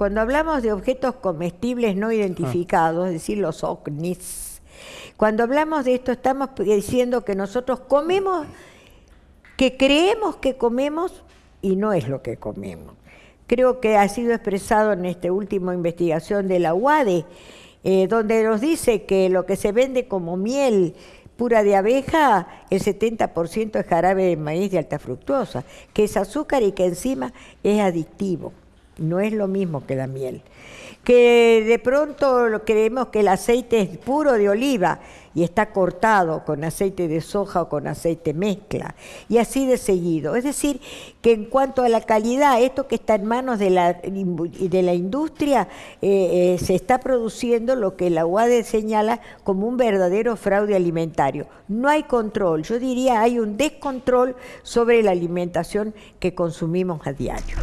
cuando hablamos de objetos comestibles no identificados, es decir, los OVNIs, cuando hablamos de esto estamos diciendo que nosotros comemos, que creemos que comemos y no es lo que comemos. Creo que ha sido expresado en esta última investigación de la UADE, eh, donde nos dice que lo que se vende como miel pura de abeja, el 70% es jarabe de maíz de alta fructuosa, que es azúcar y que encima es adictivo no es lo mismo que la miel. Que de pronto creemos que el aceite es puro de oliva y está cortado con aceite de soja o con aceite mezcla, y así de seguido. Es decir, que en cuanto a la calidad, esto que está en manos de la, de la industria, eh, eh, se está produciendo lo que la UAD señala como un verdadero fraude alimentario. No hay control, yo diría hay un descontrol sobre la alimentación que consumimos a diario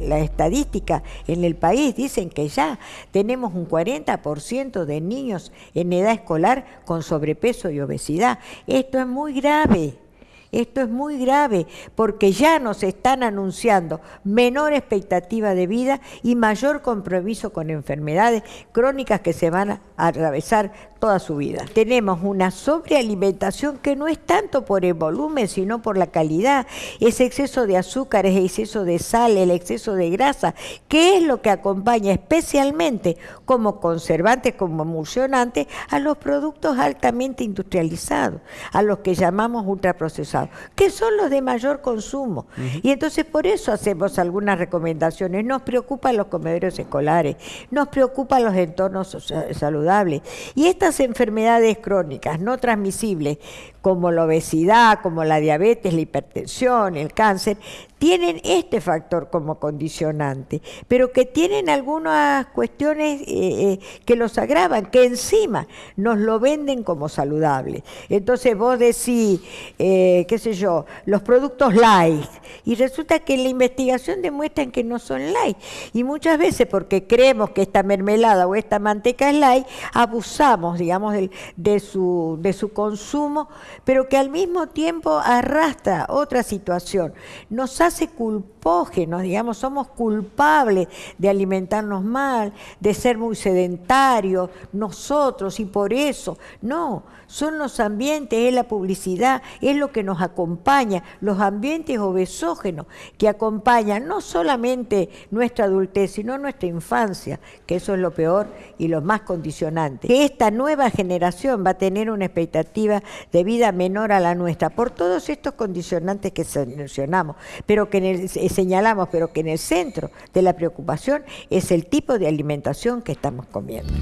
la estadística en el país dicen que ya tenemos un 40% de niños en edad escolar con sobrepeso y obesidad. Esto es muy grave. Esto es muy grave porque ya nos están anunciando menor expectativa de vida y mayor compromiso con enfermedades crónicas que se van a atravesar toda su vida. Tenemos una sobrealimentación que no es tanto por el volumen, sino por la calidad. Ese exceso de azúcar, ese exceso de sal, el exceso de grasa, que es lo que acompaña especialmente como conservante, como emulsionante, a los productos altamente industrializados, a los que llamamos ultraprocesados, que son los de mayor consumo. Y entonces por eso hacemos algunas recomendaciones. Nos preocupan los comedores escolares, nos preocupan los entornos saludables. Y estas enfermedades crónicas no transmisibles, como la obesidad, como la diabetes, la hipertensión, el cáncer, tienen este factor como condicionante, pero que tienen algunas cuestiones eh, eh, que los agravan, que encima nos lo venden como saludable. Entonces vos decís, eh, qué sé yo, los productos light, y resulta que la investigación demuestran que no son light. Y muchas veces porque creemos que esta mermelada o esta manteca es light, abusamos, digamos, de, su, consumo, pero que al mismo tiempo arrastra otra situación. Nos hace culpógenos, digamos, somos culpables de alimentarnos mal, de ser muy sedentarios, nosotros, y por eso, no, son los ambientes, es la publicidad, es lo que nos acompaña, los ambientes que acompañan no solamente nuestra adultez, sino nuestra infancia, que eso es lo peor y lo más condicionante. Que esta nueva generación va a tener una expectativa de vida menor a la nuestra por todos estos condicionantes que mencionamos, pero que eh, señalamos, pero que en el centro de la preocupación es el tipo de alimentación que estamos comiendo.